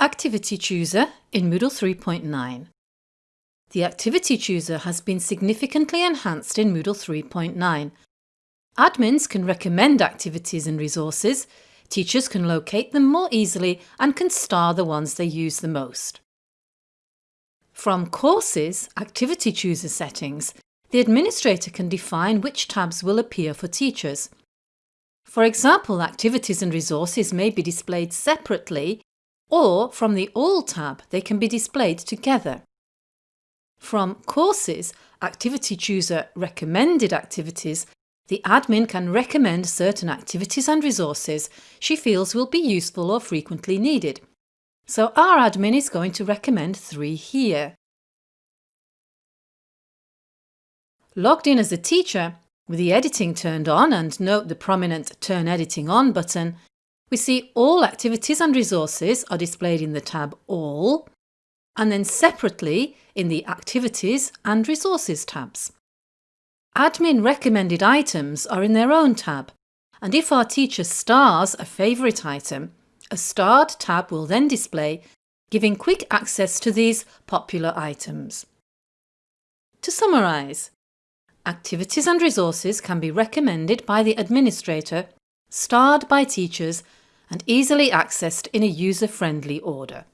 Activity Chooser in Moodle 3.9 The Activity Chooser has been significantly enhanced in Moodle 3.9. Admins can recommend activities and resources, teachers can locate them more easily and can star the ones they use the most. From Courses Activity Chooser settings, the administrator can define which tabs will appear for teachers. For example, activities and resources may be displayed separately or from the All tab they can be displayed together. From Courses, Activity Chooser Recommended Activities, the admin can recommend certain activities and resources she feels will be useful or frequently needed. So our admin is going to recommend three here. Logged in as a teacher, with the editing turned on and note the prominent Turn Editing On button, we see all activities and resources are displayed in the tab All and then separately in the Activities and Resources tabs. Admin recommended items are in their own tab and if our teacher stars a favourite item, a starred tab will then display, giving quick access to these popular items. To summarise, activities and resources can be recommended by the administrator starred by teachers and easily accessed in a user-friendly order.